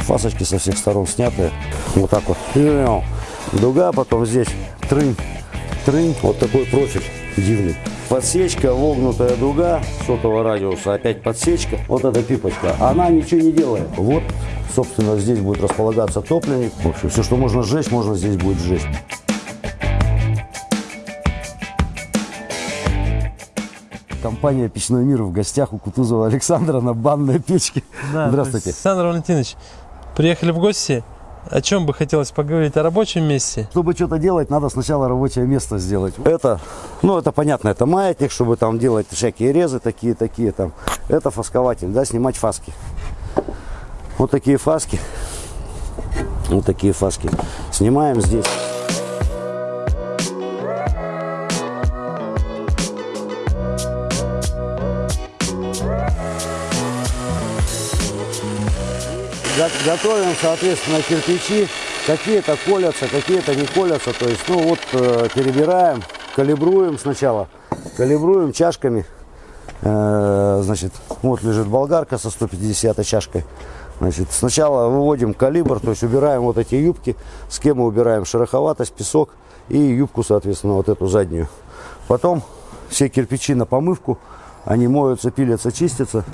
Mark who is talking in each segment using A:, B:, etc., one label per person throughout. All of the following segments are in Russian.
A: Фасочки со всех сторон снятые. Вот так вот. Дуга, потом здесь трынь, трынь. Вот такой профиль дивный. Подсечка, вогнутая дуга сотого радиуса, опять подсечка. Вот эта пипочка, она ничего не делает. Вот, собственно, здесь будет располагаться топливник. В общем, все, что можно сжечь, можно здесь будет сжечь. Компания «Печной мир» в гостях у Кутузова Александра на банной печке.
B: Да,
A: Здравствуйте.
B: Александр Валентинович, приехали в гости. О чем бы хотелось поговорить? О рабочем месте?
A: Чтобы что-то делать, надо сначала рабочее место сделать. Это, ну, это понятно, это маятник, чтобы там делать всякие резы такие, такие там. Это фаскователь, да, снимать фаски. Вот такие фаски. Вот такие фаски. Снимаем здесь. Готовим, соответственно, кирпичи. Какие-то колятся, какие-то не колятся. То есть, ну вот, э, перебираем, калибруем сначала. Калибруем чашками. Э, значит, вот лежит болгарка со 150 чашкой. Значит, сначала выводим калибр, то есть убираем вот эти юбки. Схему убираем шероховатость, песок и юбку, соответственно, вот эту заднюю. Потом все кирпичи на помывку. Они моются, пилятся, чистятся.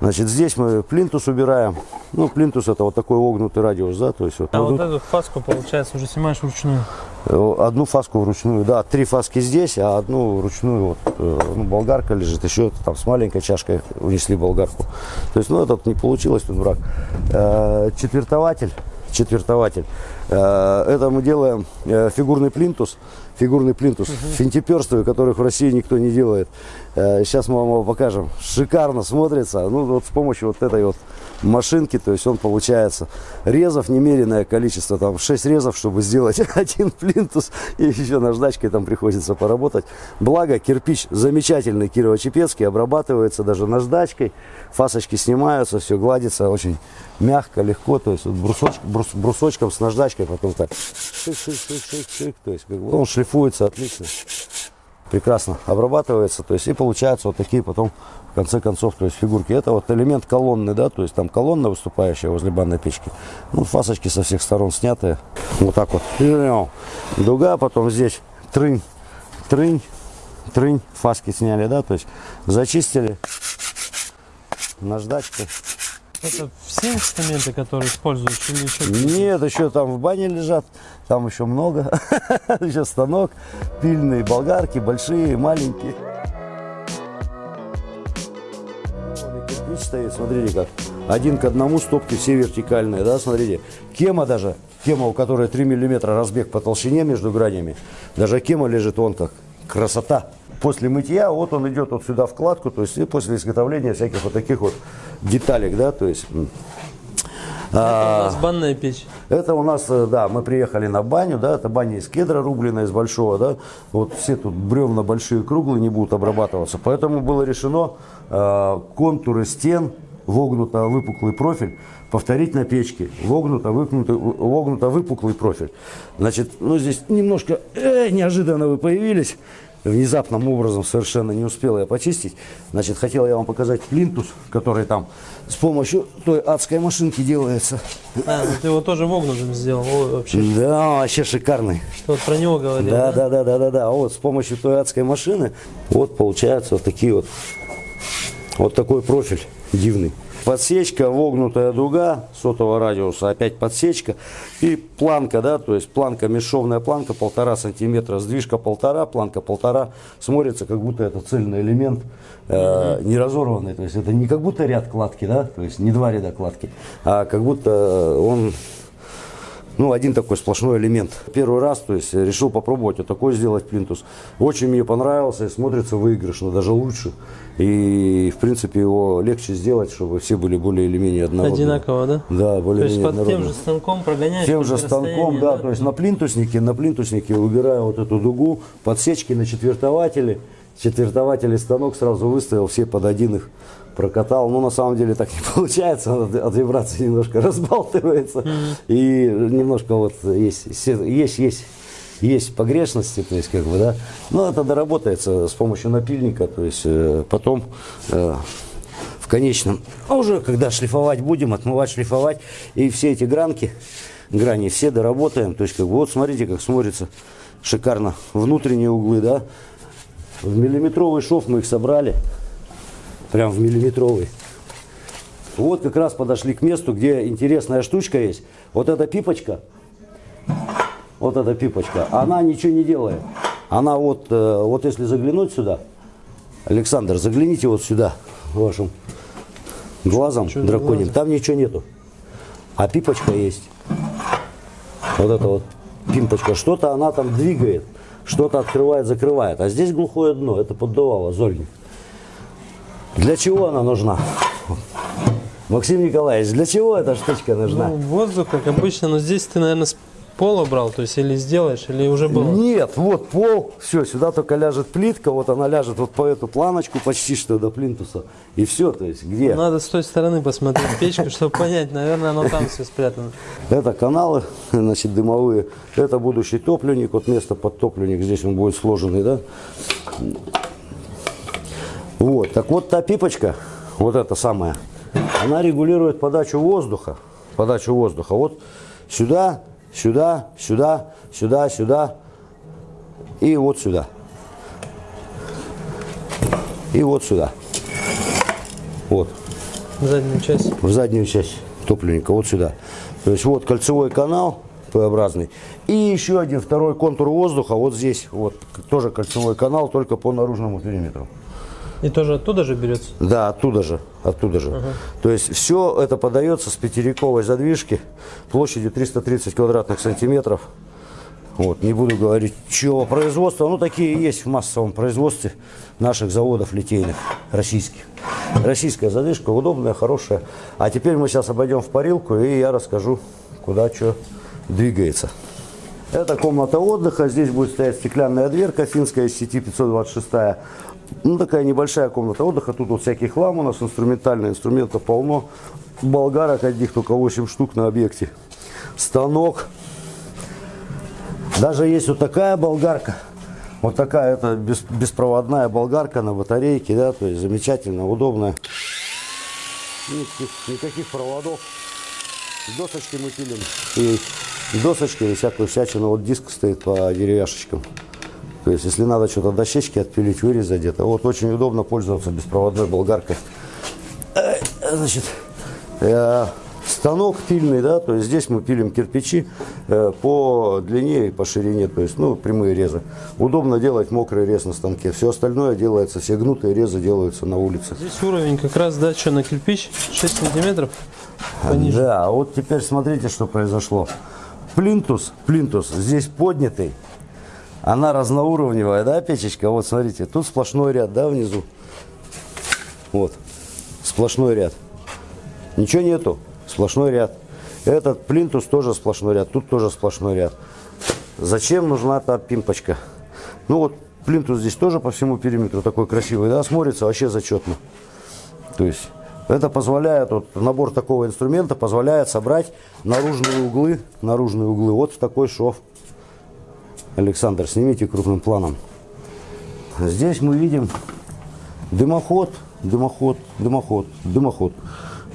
A: Значит, здесь мы плинтус убираем. Ну, плинтус это вот такой огнутый радиус, да, то есть вот.
B: А вот эту фаску, получается, уже снимаешь вручную?
A: Э, одну фаску вручную, да, три фаски здесь, а одну вручную, вот, э, ну, болгарка лежит, еще там с маленькой чашкой унесли болгарку. То есть, ну, этот не получилось, тут враг. Э, четвертователь, четвертователь. Это мы делаем фигурный плинтус, фигурный плинтус, угу. финтиперстовый, которых в России никто не делает. Сейчас мы вам его покажем. Шикарно смотрится. Ну, вот с помощью вот этой вот машинки, то есть он получается резов немеренное количество, там 6 резов, чтобы сделать один плинтус, и еще наждачкой там приходится поработать. Благо, кирпич замечательный кирово-чепецкий, обрабатывается даже наждачкой, фасочки снимаются, все гладится очень мягко, легко, то есть вот брусоч, брус, брусочком с наждачкой потом так шик, шик, шик, шик, шик, то есть как бы он шлифуется отлично прекрасно обрабатывается, то есть и получаются вот такие потом в конце концов, то есть фигурки. Это вот элемент колонны, да, то есть там колонна выступающая возле банной печки. Ну, фасочки со всех сторон снятые. Вот так вот. Дуга, потом здесь трынь, трынь, трынь, фаски сняли, да, то есть зачистили наждачкой.
B: Это все инструменты, которые используешь или еще
A: Нет, еще там в бане лежат, там еще много. еще станок, пильные болгарки, большие, маленькие. Кирпич стоит, смотрите как. Один к одному стопки все вертикальные, да, смотрите. Кема даже, кема, у которой 3 миллиметра разбег по толщине между гранями. Даже кема лежит вон как. Красота после мытья, вот он идет вот сюда вкладку, то есть и после изготовления всяких вот таких вот деталек, да, то есть...
B: Это а, у нас банная печь.
A: Это у нас, э, да, мы приехали на баню, да, это баня из кедра рубленая, из большого, да, вот все тут бревна большие, круглые не будут обрабатываться, поэтому было решено э, контуры стен, вогнуто-выпуклый профиль, повторить на печке, вогнуто-выпуклый вогнуто выпуклый профиль. Значит, ну здесь немножко э, неожиданно вы появились, внезапным образом совершенно не успел я почистить. Значит, хотел я вам показать плинтус, который там с помощью той адской машинки делается.
B: А, ну ты его тоже вогнутым сделал О, вообще.
A: Да, вообще шикарный.
B: Что вот про него говорил,
A: да? Да, да, да, да, да. Вот с помощью той адской машины вот получается вот такие вот, вот такой профиль дивный. Подсечка, вогнутая дуга сотого радиуса, опять подсечка. И планка, да, то есть планка, бесшовная планка, полтора сантиметра, сдвижка полтора, планка полтора. Смотрится, как будто это цельный элемент, э, не разорванный. То есть это не как будто ряд кладки, да, то есть не два ряда кладки, а как будто он ну, один такой сплошной элемент. Первый раз, то есть, решил попробовать вот такой сделать плинтус. Очень мне понравился и смотрится выигрышно, даже лучше. И, в принципе, его легче сделать, чтобы все были более или менее однородные.
B: Одинаково, да?
A: Да, более
B: То есть, под тем же станком прогоняешь?
A: Тем же станком, да, да, то есть, на плинтуснике, на плинтуснике убираю вот эту дугу, подсечки на четвертователи, четвертователь станок сразу выставил все под один их прокатал. Ну, на самом деле так не получается, от, от вибрации немножко разбалтывается. Mm -hmm. И немножко вот есть, есть, есть, есть погрешности, то есть как бы, да. Но это доработается с помощью напильника, то есть э, потом э, в конечном. А уже когда шлифовать будем, отмывать, шлифовать, и все эти гранки, грани все доработаем. То есть, как бы, вот смотрите, как смотрится шикарно. Внутренние углы, да. В миллиметровый шов мы их собрали. Прям в миллиметровый. Вот как раз подошли к месту, где интересная штучка есть. Вот эта пипочка, вот эта пипочка, она ничего не делает. Она вот, э, вот если заглянуть сюда, Александр, загляните вот сюда вашим глазом
B: Чё
A: драконьим, там ничего нету. А пипочка есть. Вот это вот пимпочка. Что-то она там двигает, что-то открывает, закрывает. А здесь глухое дно, это поддувало, зольник. Для чего она нужна? Максим Николаевич, для чего эта штучка нужна?
B: Ну, воздух, как обычно, но здесь ты, наверное, с пола брал, то есть или сделаешь, или уже было.
A: Нет, вот пол, все, сюда только ляжет плитка, вот она ляжет вот по эту планочку почти что до плинтуса. И все, то есть где?
B: Надо с той стороны посмотреть печку, чтобы понять, наверное, оно там все спрятано.
A: Это каналы, значит, дымовые. Это будущий топливник, вот место под топливник, здесь он будет сложенный, да? Вот, так вот та пипочка, вот эта самая, она регулирует подачу воздуха, подачу воздуха. Вот сюда, сюда, сюда, сюда, сюда и вот сюда. И вот сюда. Вот
B: Заднюю часть.
A: в заднюю часть топливника, вот сюда. То есть вот кольцевой канал П-образный. И еще один второй контур воздуха вот здесь. Вот тоже кольцевой канал, только по наружному периметру.
B: И тоже оттуда же берется.
A: Да, оттуда же, оттуда же. То есть все это подается с пятирековой задвижки площадью 330 квадратных сантиметров. Вот, не буду говорить, чего производства, ну такие есть в массовом производстве наших заводов литейных, российских. Российская задвижка, удобная, хорошая. А теперь мы сейчас обойдем в парилку и я расскажу, куда что двигается. Это комната отдыха, здесь будет стоять стеклянная дверка финская сети 526. Ну, такая небольшая комната отдыха, тут вот всякий хлам у нас, инструментальный, инструментов полно. Болгарок одних только 8 штук на объекте. Станок, даже есть вот такая болгарка. Вот такая это бес- беспроводная болгарка на батарейке, да, то есть замечательно, удобная. Никаких, никаких проводов. Досочки мы пилим. И досочки и всякую всячину. Вот диск стоит по деревяшечкам. То есть, если надо что-то дощечки отпилить, вырезать где-то. Вот очень удобно пользоваться беспроводной болгаркой. Э, Значит, э, станок пильный, да, то есть здесь мы пилим кирпичи э, по длине и по ширине, то есть, ну, прямые резы. Удобно делать мокрый рез на станке. Все остальное делается, все гнутые резы делаются на улице.
B: Здесь уровень как раз, да, что на кирпич, 6 сантиметров. Пониже.
A: Да, а вот теперь смотрите, что произошло. Плинтус, плинтус здесь поднятый. Она разноуровневая, да, печечка? Вот смотрите, тут сплошной ряд, да, внизу. Вот, сплошной ряд. Ничего нету, сплошной ряд. Этот плинтус тоже сплошной ряд, тут тоже сплошной ряд. Зачем нужна та пимпочка? Ну вот, плинтус здесь тоже по всему периметру такой красивый, да, смотрится вообще зачетно. То есть это позволяет, вот набор такого инструмента позволяет собрать наружные углы, наружные углы вот в такой шов. Александр, снимите крупным планом. Здесь мы видим дымоход, дымоход, дымоход, дымоход.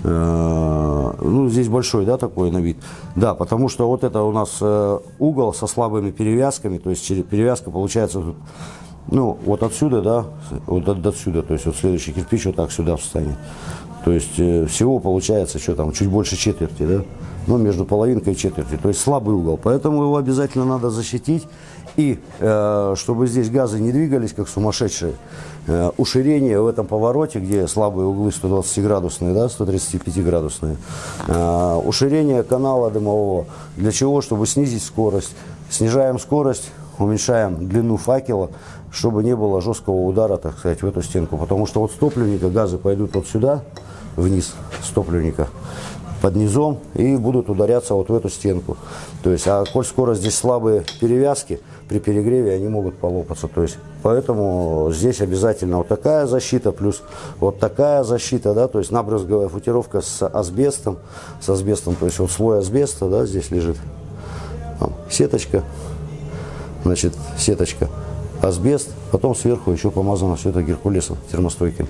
A: Э, Ну, здесь большой, да, такой на вид. Да, потому что вот это у нас э, угол со слабыми перевязками, то есть перевязка получается, ну, вот отсюда, да, вот от- отсюда, то есть вот следующий кирпич вот так сюда встанет. То есть э, всего получается, что там, чуть больше четверти, да, ну, между половинкой и четверти, то есть слабый угол. Поэтому его обязательно надо защитить. И э, чтобы здесь газы не двигались, как сумасшедшие, э, уширение в этом повороте, где слабые углы 120-градусные, да, 135-градусные, э, уширение канала дымового. Для чего? Чтобы снизить скорость. Снижаем скорость, уменьшаем длину факела, чтобы не было жесткого удара, так сказать, в эту стенку. Потому что вот с топливника газы пойдут вот сюда, вниз с топливника, под низом и будут ударяться вот в эту стенку. То есть, а коль скоро здесь слабые перевязки, при перегреве они могут полопаться. То есть, поэтому здесь обязательно вот такая защита, плюс вот такая защита, да, то есть набрызговая футировка с асбестом, с асбестом, то есть вот слой асбеста, да, здесь лежит, Там сеточка, значит, сеточка, асбест, потом сверху еще помазано все это геркулесом термостойким.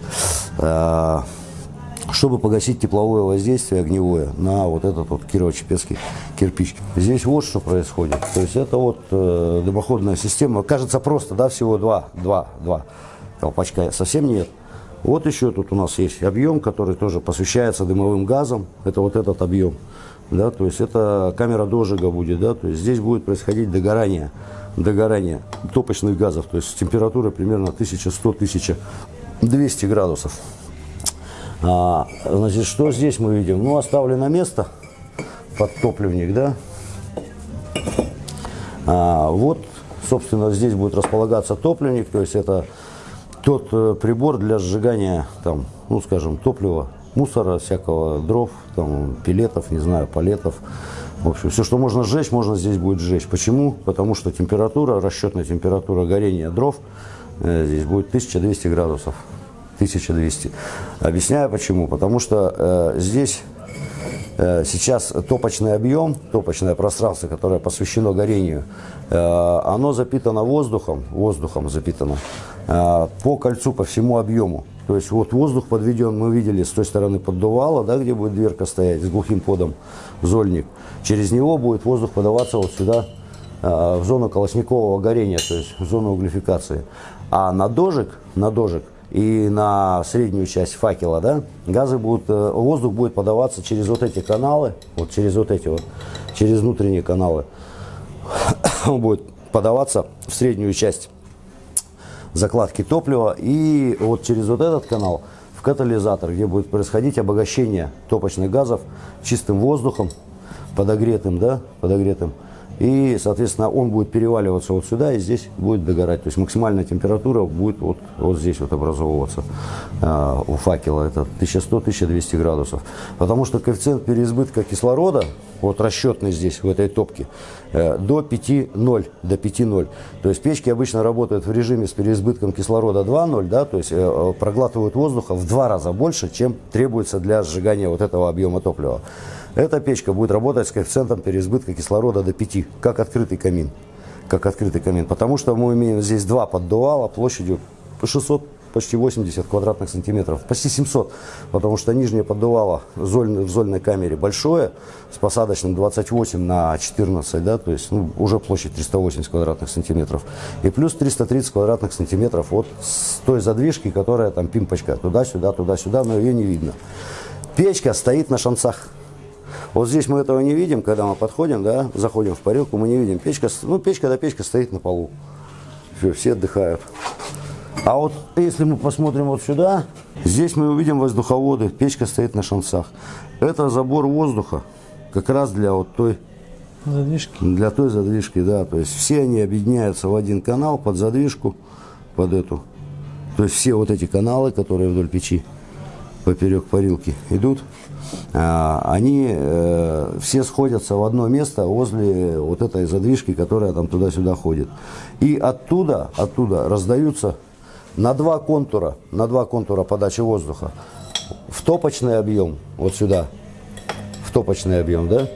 A: Чтобы погасить тепловое воздействие огневое на вот этот вот кирово-чепецкий кирпич. Здесь вот что происходит. То есть это вот э, дымоходная система. Кажется просто, да, всего два, два, два колпачка. Совсем нет. Вот еще тут у нас есть объем, который тоже посвящается дымовым газам. Это вот этот объем. Да, то есть это камера дожига будет, да, то есть здесь будет происходить догорание, догорание топочных газов, то есть температура примерно 1100-1200 градусов. А, значит, что здесь мы видим? Ну, оставлено место под топливник, да. А, вот, собственно, здесь будет располагаться топливник, то есть это тот э, прибор для сжигания, там, ну, скажем, топлива, мусора, всякого дров, там, пилетов, не знаю, палетов. В общем, все, что можно сжечь, можно здесь будет сжечь. Почему? Потому что температура, расчетная температура горения дров э, здесь будет 1200 градусов. 1200. Объясняю почему. Потому что э, здесь э, сейчас топочный объем, топочное пространство, которое посвящено горению, э, оно запитано воздухом, воздухом запитано э, по кольцу, по всему объему. То есть вот воздух подведен, мы видели с той стороны поддувало, да, где будет дверка стоять с глухим подом, зольник. Через него будет воздух подаваться вот сюда, э, в зону колосникового горения, то есть в зону углефикации. А на дожиг, на дожиг и на среднюю часть факела, да, газы будут, э, воздух будет подаваться через вот эти каналы, вот через вот эти вот, через внутренние каналы. Он будет подаваться в среднюю часть закладки топлива и вот через вот этот канал в катализатор, где будет происходить обогащение топочных газов чистым воздухом, подогретым, да, подогретым. И, соответственно, он будет переваливаться вот сюда и здесь будет догорать. То есть максимальная температура будет вот, вот здесь вот образовываться э, у факела. Это 1100-1200 градусов. Потому что коэффициент переизбытка кислорода, вот расчетный здесь, в этой топке, э, до 5,0. До 5,0. То есть печки обычно работают в режиме с переизбытком кислорода 2,0, да, то есть э, проглатывают воздуха в два раза больше, чем требуется для сжигания вот этого объема топлива. Эта печка будет работать с коэффициентом переизбытка кислорода до 5, как открытый камин. Как открытый камин. Потому что мы имеем здесь два поддувала площадью 600 почти 80 квадратных сантиметров, почти 700, потому что нижнее поддувало золь, в зольной камере большое, с посадочным 28 на 14, да, то есть ну, уже площадь 380 квадратных сантиметров. И плюс 330 квадратных сантиметров вот с той задвижки, которая там пимпочка, туда-сюда, туда-сюда, но ее не видно. Печка стоит на шансах. Вот здесь мы этого не видим, когда мы подходим, да, заходим в парилку, мы не видим. Печка, ну, печка да печка стоит на полу. Все, все отдыхают. А вот если мы посмотрим вот сюда, здесь мы увидим воздуховоды, печка стоит на шансах. Это забор воздуха, как раз для вот той
B: Задвижки.
A: Для той задвижки, да. То есть все они объединяются в один канал под задвижку, под эту. То есть все вот эти каналы, которые вдоль печи, поперек парилки идут, они э, все сходятся в одно место возле вот этой задвижки, которая там туда-сюда ходит. И оттуда, оттуда раздаются на два контура, на два контура подачи воздуха в топочный объем, вот сюда, в топочный объем, да,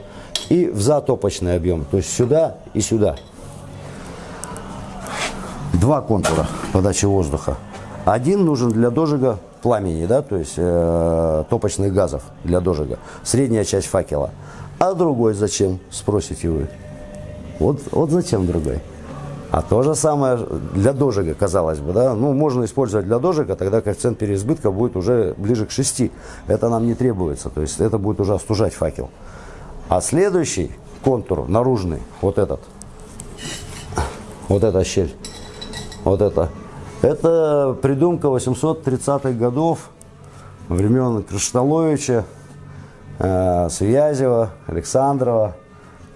A: и в затопочный объем, то есть сюда и сюда. Два контура подачи воздуха. Один нужен для дожига пламени, да, то есть э, топочных газов для дожига, средняя часть факела. А другой зачем, спросите вы? Вот, вот зачем другой? А то же самое для дожига, казалось бы, да, ну, можно использовать для дожига, тогда коэффициент переизбытка будет уже ближе к 6. Это нам не требуется, то есть это будет уже остужать факел. А следующий контур наружный, вот этот, вот эта щель, вот это, это придумка 830-х годов, времен Кришталовича, э, Связева, Александрова.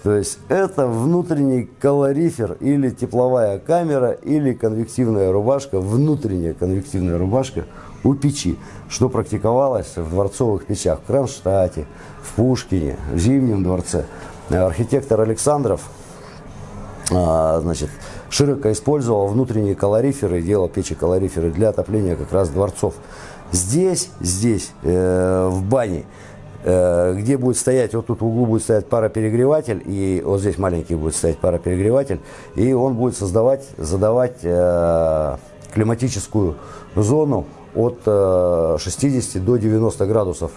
A: То есть это внутренний калорифер или тепловая камера, или конвективная рубашка, внутренняя конвективная рубашка у печи, что практиковалось в дворцовых печах в Кронштадте, в Пушкине, в Зимнем дворце. Архитектор Александров а, значит, широко использовал внутренние калориферы, делал печи-калориферы для отопления как раз дворцов. Здесь, здесь, э, в бане, э, где будет стоять, вот тут в углу будет стоять пароперегреватель, и вот здесь маленький будет стоять пароперегреватель, и он будет создавать, задавать э, климатическую зону от э, 60 до 90 градусов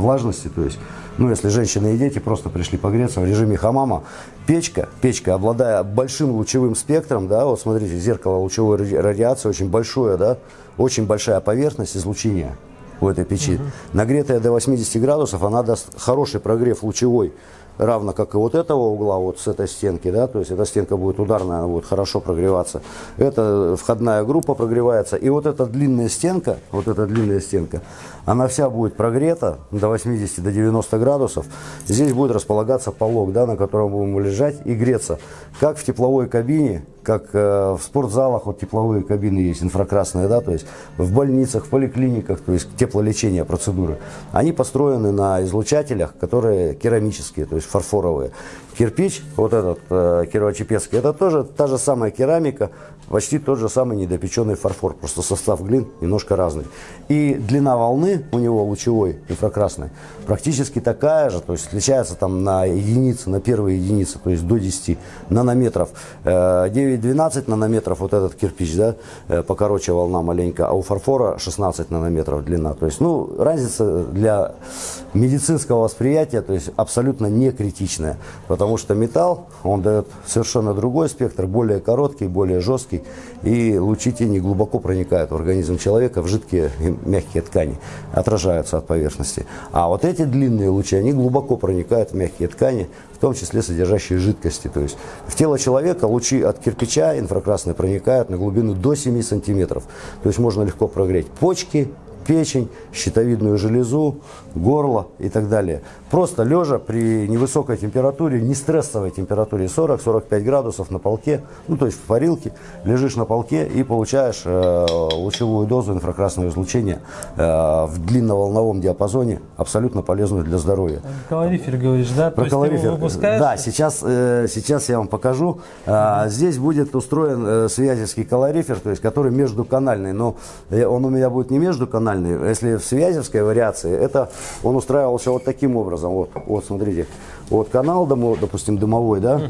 A: влажности, то есть, ну, если женщины и дети просто пришли погреться в режиме хамама, печка, печка, обладая большим лучевым спектром, да, вот смотрите, зеркало лучевой ради- радиации очень большое, да, очень большая поверхность излучения у этой печи. Нагретая до 80 градусов, она даст хороший прогрев лучевой, равно как и вот этого угла, вот с этой стенки, да, то есть эта стенка будет ударная, она будет хорошо прогреваться. Эта входная группа прогревается, и вот эта длинная стенка, вот эта длинная стенка, она вся будет прогрета до 80 до 90 градусов. Здесь будет располагаться полог, да, на котором будем лежать и греться, как в тепловой кабине, как э, в спортзалах вот тепловые кабины есть, инфракрасные, да, то есть в больницах, в поликлиниках, то есть теплолечение процедуры. Они построены на излучателях, которые керамические, то есть фарфоровые. Кирпич, вот этот э, кирово-чепецкий, это тоже та же самая керамика, почти тот же самый недопеченный фарфор, просто состав глин немножко разный. И длина волны у него лучевой, инфракрасной, практически такая же, то есть отличается там на единицы, на первые единицы, то есть до 10 нанометров. Э, 9-12 нанометров вот этот кирпич, да, э, покороче волна маленько, а у фарфора 16 нанометров длина. То есть, ну, разница для медицинского восприятия, то есть абсолютно не критичная, потому что металл, он дает совершенно другой спектр, более короткий, более жесткий, и лучи тени глубоко проникают в организм человека, в жидкие и мягкие ткани, отражаются от поверхности. А вот эти длинные лучи, они глубоко проникают в мягкие ткани, в том числе содержащие жидкости. То есть в тело человека лучи от кирпича инфракрасные проникают на глубину до 7 сантиметров. То есть можно легко прогреть почки, печень, щитовидную железу, горло и так далее. Просто лежа при невысокой температуре, не стрессовой температуре 40-45 градусов на полке, ну то есть в парилке, лежишь на полке и получаешь э, лучевую дозу инфракрасного излучения э, в длинноволновом диапазоне, абсолютно полезную для здоровья.
B: Калорифер говоришь, да?
A: Про калорифер. Да, сейчас, э, сейчас я вам покажу. А, Здесь будет устроен э, связевский калорифер, то есть который междуканальный. Но э, он у меня будет не междуканальный. Если в связевской вариации, это он устраивался вот таким образом. Вот, вот смотрите. Вот канал, допустим, дымовой, да,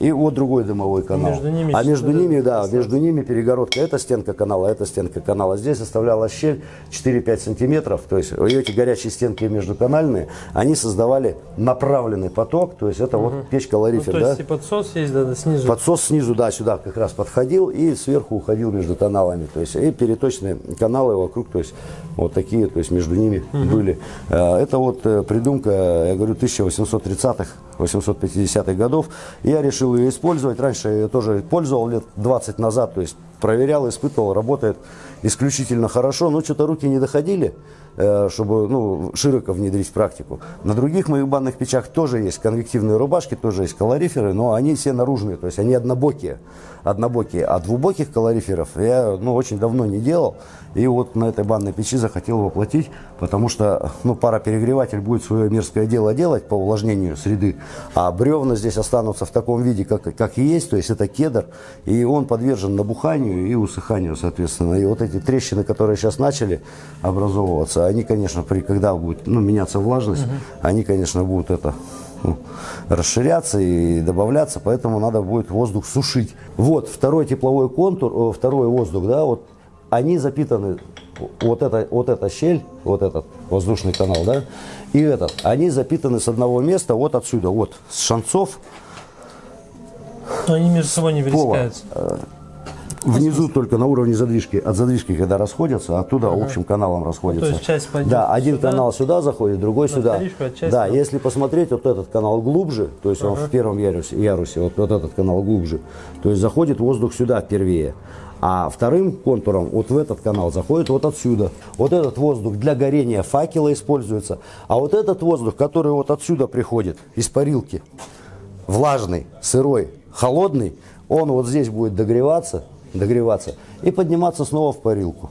A: и вот другой дымовой канал.
B: Между ними
A: а между ними, да, между ними перегородка. Это стенка канала, это стенка канала. Здесь оставлялась щель 4-5 сантиметров. То есть эти горячие стенки междуканальные, они создавали направленный поток. То есть это вот печь
B: Ну,
A: калорифер,
B: то
A: да?
B: есть и подсос есть, да, да, снизу.
A: Подсос снизу, да, сюда как раз подходил и сверху уходил между каналами. То есть и переточные каналы вокруг, то есть вот такие, то есть между ними были. Э, Это вот э, придумка, я говорю, 1830-х, 850-х годов. Я решил ее использовать. Раньше я ее тоже пользовал лет 20 назад, то есть проверял, испытывал, работает исключительно хорошо. Но что-то руки не доходили, чтобы ну, широко внедрить в практику. На других моих банных печах тоже есть конвективные рубашки, тоже есть калориферы, но они все наружные, то есть они однобокие. однобокие. А двубоких калориферов я ну, очень давно не делал. И вот на этой банной печи захотел воплотить, потому что ну, пароперегреватель будет свое мерзкое дело делать по увлажнению среды, а бревна здесь останутся в таком виде, как, как и есть, то есть это кедр, и он подвержен набуханию и усыханию, соответственно. И вот эти трещины, которые сейчас начали образовываться, они, конечно, при, когда будет ну, меняться влажность, они, конечно, будут это ну, расширяться и добавляться, поэтому надо будет воздух сушить. Вот второй тепловой контур, э, второй воздух, да, вот они запитаны, вот эта, вот эта щель, вот этот воздушный канал, да, и этот, они запитаны с одного места, вот отсюда, вот, с шанцов
B: Но они между собой не
A: пола. Внизу только на уровне задвижки, от задвижки, когда расходятся, оттуда общим каналом расходятся.
B: Ну, то есть часть пойдет
A: Да, один
B: сюда,
A: канал сюда заходит, другой сюда.
B: вторичку, а часть
A: Да,
B: на-
A: если посмотреть, вот этот канал глубже, то есть он в первом ярусе, ярусе вот, вот этот канал глубже, то есть заходит воздух сюда впервые. А вторым контуром вот в этот канал заходит вот отсюда. Вот этот воздух для горения факела используется. А вот этот воздух, который вот отсюда приходит, из парилки, влажный, сырой, холодный, он вот здесь будет догреваться, догреваться и подниматься снова в парилку.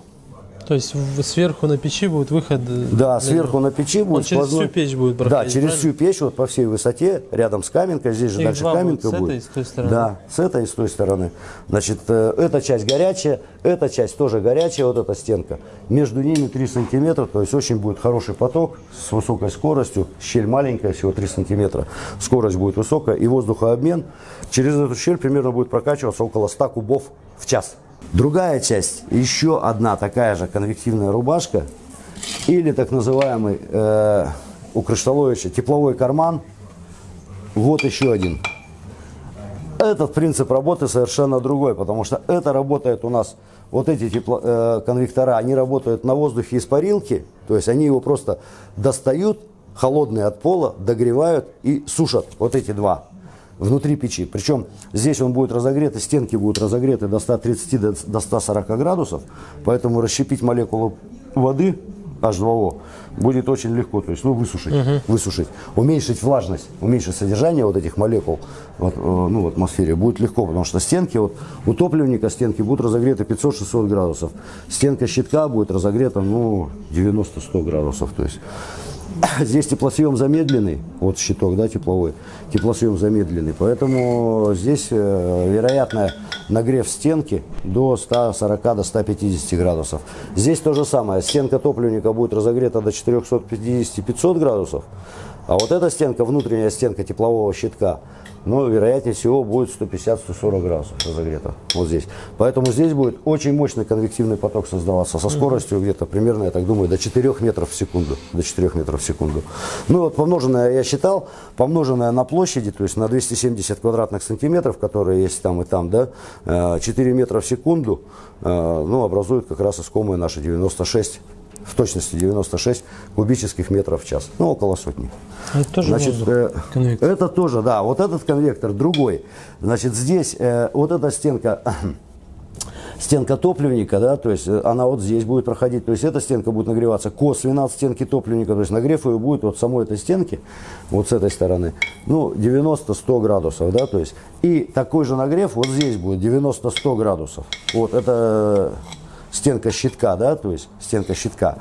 B: То есть сверху на печи будет выход. э,
A: Да, сверху на печи будет
B: через
A: сквозной-
B: всю печь будет
A: Да,
B: проходить,
A: через
B: правильно?
A: всю печь, вот по всей высоте, рядом с каменкой, здесь же
B: Их
A: дальше
B: два будет
A: каменка
B: с этой и с той стороны.
A: Да, с этой и с той стороны. Значит, э, эта часть горячая, эта часть тоже горячая, вот эта стенка. Между ними 3 сантиметра, то есть очень будет хороший поток с высокой скоростью, щель маленькая, всего 3 сантиметра. Скорость будет высокая и воздухообмен через эту щель примерно будет прокачиваться около 100 кубов в час. Другая часть, еще одна такая же конвективная рубашка или так называемый э, у Кришталовича тепловой карман. Вот еще один. Этот принцип работы совершенно другой, потому что это работает у нас, вот эти тепло, э, конвектора, они работают на воздухе из парилки, то есть они его просто достают, холодные от пола, догревают и сушат, вот эти два внутри печи. Причем здесь он будет разогрет, и стенки будут разогреты до 130 до 140 градусов, поэтому расщепить молекулу воды H2O будет очень легко, то есть, ну, высушить, угу. высушить, уменьшить влажность, уменьшить содержание вот этих молекул вот, э, ну, в атмосфере будет легко, потому что стенки, вот, утопленника стенки будут разогреты 500-600 градусов, стенка щитка будет разогрета, ну, 90-100 градусов, то есть, Здесь теплосъем замедленный, вот щиток, да, тепловой, теплосъем замедленный, поэтому здесь э, вероятно нагрев стенки до 140 до 150 градусов. Здесь то же самое, стенка топливника будет разогрета до 450-500 градусов, а вот эта стенка, внутренняя стенка теплового щитка, но вероятнее всего будет 150-140 градусов разогрето вот здесь. Поэтому здесь будет очень мощный конвективный поток создаваться со скоростью где-то примерно, я так думаю, до 4 метров в секунду. До 4 метров в секунду. Ну вот помноженное, я считал, помноженное на площади, то есть на 270 квадратных сантиметров, которые есть там и там, да, 4 э, метра в секунду, э, ну, образуют как раз искомые наши 96 в точности 96 кубических метров в час, ну около сотни.
B: Это тоже
A: Значит, э, это тоже, да, вот этот конвектор другой. Значит, здесь э, вот эта стенка, стенка топливника, да, то есть э, она вот здесь будет проходить, то есть эта стенка будет нагреваться косвенно от стенки топливника, то есть нагрев ее будет вот самой этой стенки, вот с этой стороны, ну 90-100 градусов, да, то есть и такой же нагрев вот здесь будет 90-100 градусов. Вот это стенка щитка, да, то есть стенка щитка.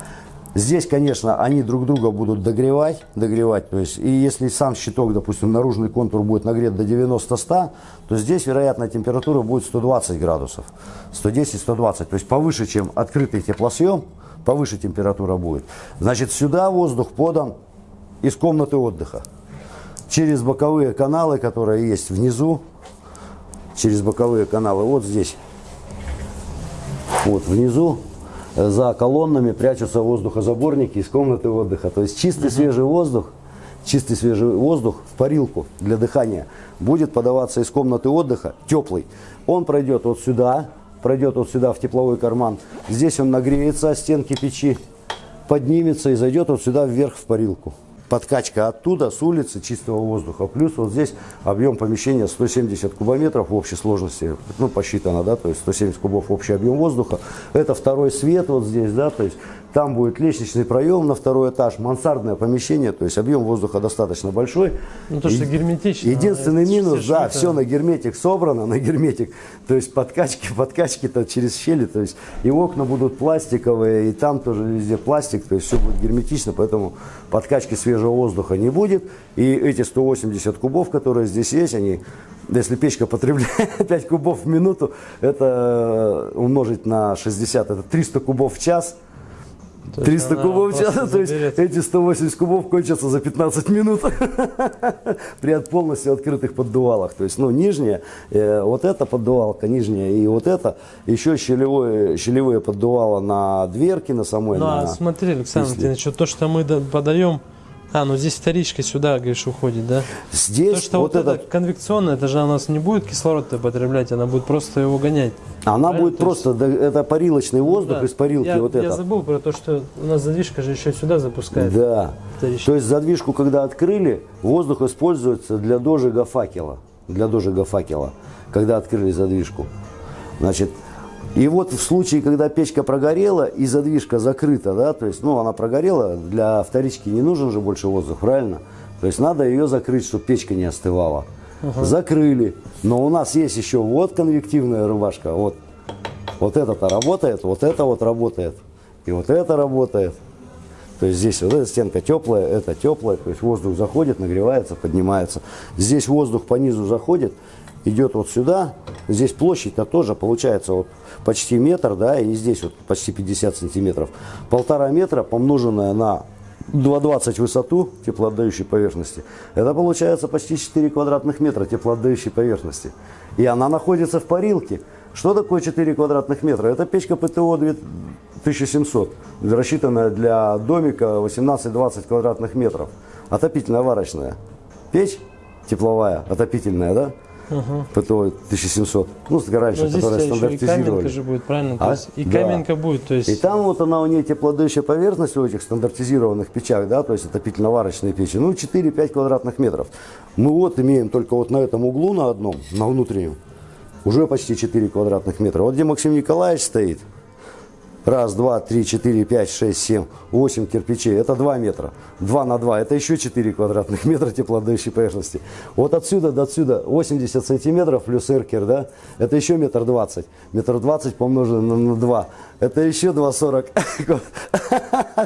A: Здесь, конечно, они друг друга будут догревать, догревать, то есть, и если сам щиток, допустим, наружный контур будет нагрет до 90-100, то здесь, вероятно, температура будет 120 градусов, 110-120, то есть повыше, чем открытый теплосъем, повыше температура будет. Значит, сюда воздух подан из комнаты отдыха, через боковые каналы, которые есть внизу, через боковые каналы, вот здесь вот внизу за колоннами прячутся воздухозаборники из комнаты отдыха. То есть чистый свежий воздух, чистый свежий воздух в парилку для дыхания будет подаваться из комнаты отдыха, теплый. Он пройдет вот сюда, пройдет вот сюда в тепловой карман. Здесь он нагреется о стенки печи, поднимется и зайдет вот сюда вверх в парилку подкачка оттуда, с улицы, чистого воздуха. Плюс вот здесь объем помещения 170 кубометров в общей сложности, ну, посчитано, да, то есть 170 кубов общий объем воздуха. Это второй свет вот здесь, да, то есть там будет лестничный проем на второй этаж, мансардное помещение, то есть объем воздуха достаточно большой.
B: Ну, то, что герметично.
A: Единственный минус, да, все на герметик собрано, на герметик. То есть подкачки, подкачки-то через щели, то есть и окна будут пластиковые, и там тоже везде пластик, то есть все будет герметично, поэтому подкачки свежего воздуха не будет. И эти 180 кубов, которые здесь есть, они если печка потребляет 5 кубов в минуту, это умножить на 60, это 300 кубов в час. 300 кубов в час, то есть эти 180 кубов кончатся за 15 минут при полностью открытых поддувалах. То есть, ну, нижняя, э, вот эта поддувалка, нижняя и вот это, еще щелевое, щелевые поддувало на дверки, на самой.
B: Ну,
A: на,
B: а смотри, Александр Владимирович, то, что мы подаем а, ну здесь вторичка сюда, говоришь, уходит, да?
A: Здесь
B: То, что вот, вот это конвекционное, это же у нас не будет кислород потреблять, она будет просто его гонять.
A: Она Правильно? будет то просто, есть... это парилочный воздух ну, да. из парилки.
B: Я,
A: вот
B: я
A: это.
B: забыл про то, что у нас задвижка же еще сюда запускает.
A: Да. Вторичка. То есть задвижку, когда открыли, воздух используется для дожига факела. Для дожига факела, когда открыли задвижку. Значит, и вот в случае, когда печка прогорела и задвижка закрыта, да, то есть, ну, она прогорела, для вторички не нужен же больше воздух, правильно? То есть надо ее закрыть, чтобы печка не остывала. Угу. Закрыли. Но у нас есть еще вот конвективная рубашка, вот. Вот это-то работает, вот это вот работает. И вот это работает. То есть здесь вот эта стенка теплая, это теплая, то есть воздух заходит, нагревается, поднимается. Здесь воздух по низу заходит, идет вот сюда, здесь площадь-то тоже получается вот почти метр, да, и здесь вот почти 50 сантиметров. Полтора метра помноженное на 2,20 высоту теплоотдающей поверхности, это получается почти 4 квадратных метра теплоотдающей поверхности. И она находится в парилке. Что такое 4 квадратных метра? Это печка ПТО 1700, рассчитанная для домика 18-20 квадратных метров. Отопительная варочная. Печь тепловая, отопительная, да?
B: Ага.
A: ПТО 1700. Ну, с раньше,
B: Но здесь у
A: которая
B: еще и каменка
A: стандартизировали.
B: же будет, правильно?
A: А?
B: есть и
A: Да.
B: каменка будет, то есть...
A: И там вот она у нее теплоотдающая поверхность у этих стандартизированных печах, да, то есть отопительно-варочные печи, ну 4-5 квадратных метров. Мы вот имеем только вот на этом углу на одном, на внутреннем, уже почти 4 квадратных метра. Вот где Максим Николаевич стоит, раз, два, три, четыре, пять, шесть, семь, восемь кирпичей, это 2 метра. 2 на 2, это еще 4 квадратных метра теплоотдающей поверхности. Вот отсюда до отсюда 80 сантиметров плюс эркер, да, это еще метр двадцать. Метр двадцать помноженное на, 2, это еще 2,40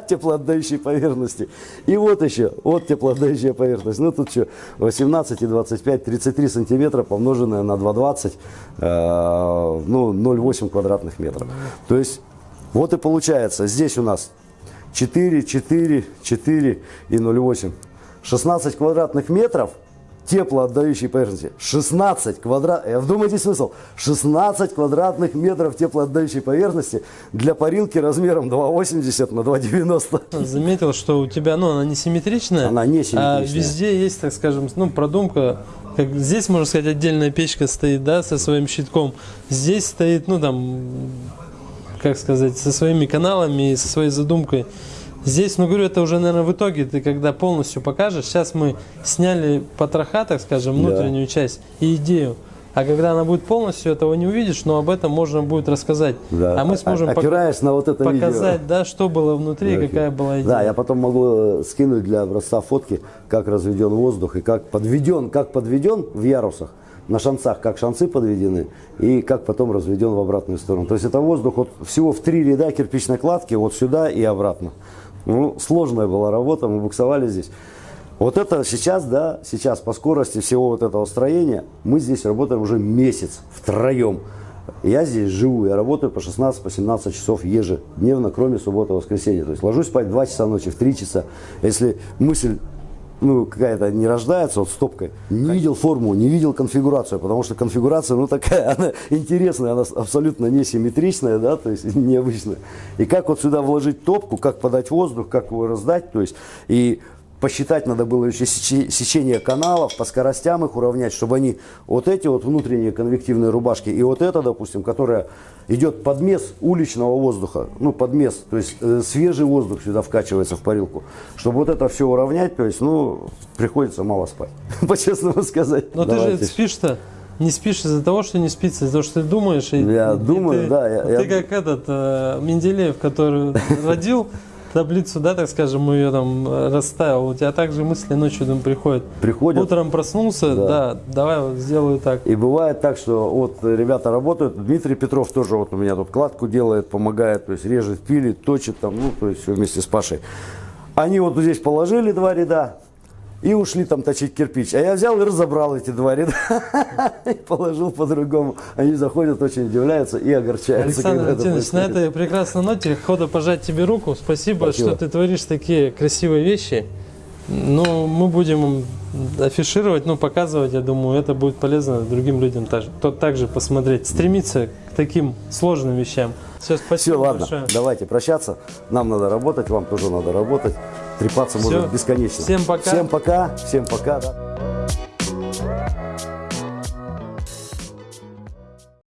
A: теплоотдающей поверхности. И вот еще, вот теплоотдающая поверхность. Ну тут что, 18 и 25, 33 сантиметра помноженное на 2,20, э, ну 0,8 квадратных метров. То есть вот и получается, здесь у нас 4, 4, 4 и 0,8. 16 квадратных метров теплоотдающей поверхности. 16 квадрат... э, Вдумайтесь смысл. 16 квадратных метров теплоотдающей поверхности для парилки размером 2,80 на 2,90.
B: Заметил, что у тебя, ну, она не симметричная.
A: Она не
B: А
A: симметричная.
B: везде есть, так скажем, ну, продумка. Как здесь, можно сказать, отдельная печка стоит, да, со своим щитком. Здесь стоит, ну, там, как сказать, со своими каналами и со своей задумкой. Здесь, ну, говорю, это уже, наверное, в итоге ты когда полностью покажешь. Сейчас мы сняли потроха, так скажем, внутреннюю часть и идею. А когда она будет полностью, этого не увидишь, но об этом можно будет рассказать.
A: Да.
B: А мы сможем
A: А-
B: пок-
A: опираясь на вот это
B: показать,
A: видео.
B: да, что было внутри, и какая была идея.
A: Да, я потом могу э, скинуть для образца фотки, как разведен воздух и как подведен, как подведен в ярусах, на шанцах, как шанцы подведены, и как потом разведен в обратную сторону. То есть это воздух вот всего в три ряда кирпичной кладки, вот сюда и обратно. Ну, сложная была работа, мы буксовали здесь. Вот это сейчас, да, сейчас по скорости всего вот этого строения, мы здесь работаем уже месяц втроем. Я здесь живу, я работаю по 16, по 17 часов ежедневно, кроме субботы и воскресенья. То есть ложусь спать в 2 часа ночи, в 3 часа. Если мысль ну, какая-то не рождается вот стопкой, не видел форму, не видел конфигурацию, потому что конфигурация, ну, такая, она интересная, она абсолютно несимметричная, да, то есть необычная. И как вот сюда вложить топку, как подать воздух, как его раздать, то есть, и посчитать надо было еще сече- сечение каналов, по скоростям их уравнять, чтобы они, вот эти вот внутренние конвективные рубашки, и вот это, допустим, которая идет подмес уличного воздуха, ну, подмес, то есть э, свежий воздух сюда вкачивается в парилку. Чтобы вот это все уравнять, то есть, ну, приходится мало спать, по-честному сказать.
B: Но ты же
A: Давайте.
B: спишь-то, не спишь из-за того, что не спится, из-за того, что ты думаешь. И,
A: Я
B: и
A: думаю,
B: ты,
A: да, я-
B: Ты
A: я-
B: как этот э, Менделеев, который родил таблицу, да, так скажем, ее там э, расставил. У тебя также мысли ночью там приходят.
A: Приходят.
B: Утром проснулся, да,
A: Да.
B: давай вот сделаю так.
A: И бывает так, что вот ребята работают, Дмитрий Петров тоже вот у меня тут кладку делает, помогает, то есть режет, пилит, точит там, ну, то есть все вместе с Пашей. Они вот здесь положили два ряда и ушли там точить кирпич. А я взял и разобрал эти два ряда и положил по-другому. Они заходят, очень удивляются и огорчаются.
B: Александр Валентинович, на этой прекрасной ноте хода пожать тебе руку. Спасибо,
A: Спасибо.
B: что ты творишь такие красивые вещи. Ну, мы будем афишировать, ну, показывать, я думаю, это будет полезно другим людям также, кто также посмотреть, стремиться к таким сложным вещам. Все, спасибо
A: Все, ладно,
B: большое.
A: давайте прощаться. Нам надо работать, вам тоже надо работать. Трепаться
B: Всё.
A: можно бесконечно.
B: Всем пока.
A: Всем пока. Всем пока. да.